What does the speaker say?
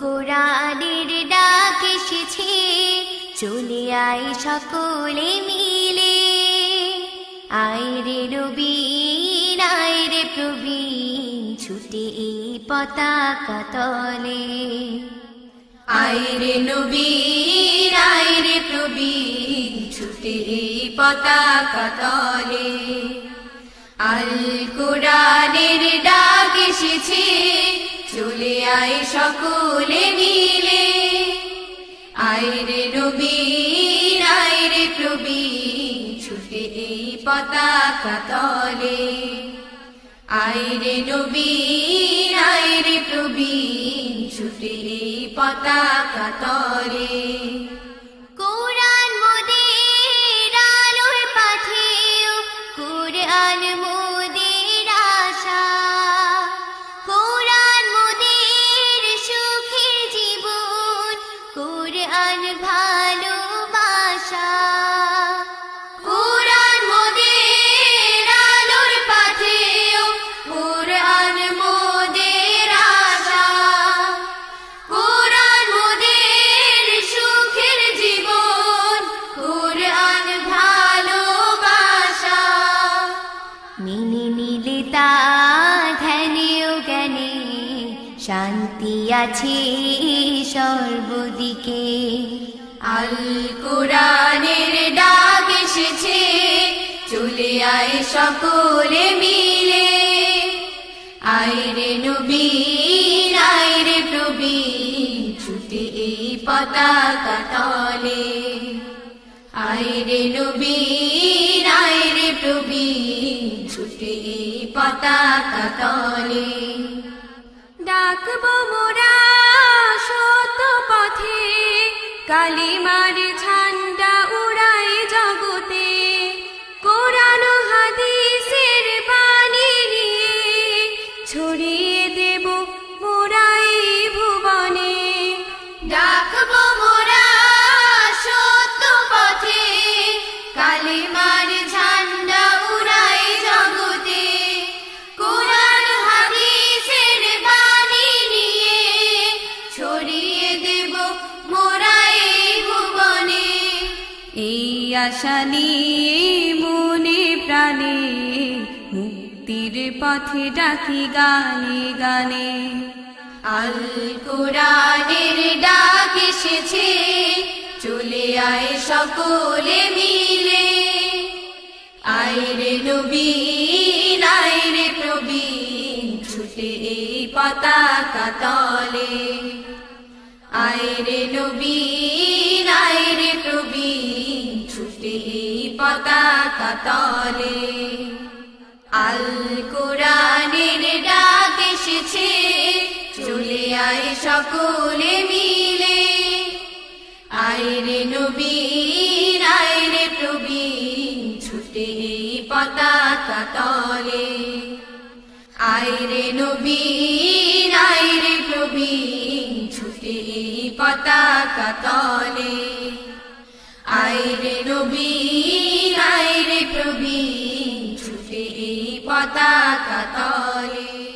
কোরআনের ডাক এসেছে চলে আই সকলে মিলে। আই রে আয়রে নবীন রে প্রবীণ, ছুটে এই পতাকা তলে। আয়রে নবীন রে প্রবীণ, ছুটে এই পতাকা তলে। আয় সকলে মিলে। আইরে নবীর আইরে প্রবীণ ছুটে এই পতাকা তলে। আইরে নবীন আইরে প্রবীণ ছুটে এই পতাকা তলে। কোরআন মোদের আলোর পাথেও কোরআন কোরআন ভালোবাসা। কোরআন মোদের আলোর পাথেও কোরআন মোদের আশা। কোরআন মোদের জীবন কোরআন ভালোবাসা। আছে সর্বদিকে। আল কোরআনের ডাক এসেছে, চলে আয় সকলে মিলে। আইরে নবীন আইরে প্রবীণ ছুটে এই পতাকা তলে। আইরে নবীন আইরে প্রবীণ ছুটে এই পতাকা তলে। ডাকবো মোরা শত পথে কালিমার ঝান্ডা উড়াই জগতে। কোরআন হাদিসের বাণী নিয়ে ছড়িয়ে দেব মোরাই ভুবনে। ডাকবো মোরা সত্য পথে কালিমার আশা নিয়ে মনে প্রাণে মুক্তির পথে ডাকি গানে গানে। আল কোরআনের ডাক এসেছে, চলে আয় সকলে মিলে। আইরে নবীন আইরে প্রবীণ, ছুটে এই পতাকা তলে। আইরে নবীন আইরে প্রবীণ পতাকা তলে। আল কোরআনের ডাক এসেছে চলে আয় সকলে মিলে। আইরে নবীন আইরে প্রবীণ ছুটে পতাকা তলে। আইরে নবীন আইরে প্রবীণ ছুটে পতাকা তলে। আইরে নবীন আইরে প্রবীণ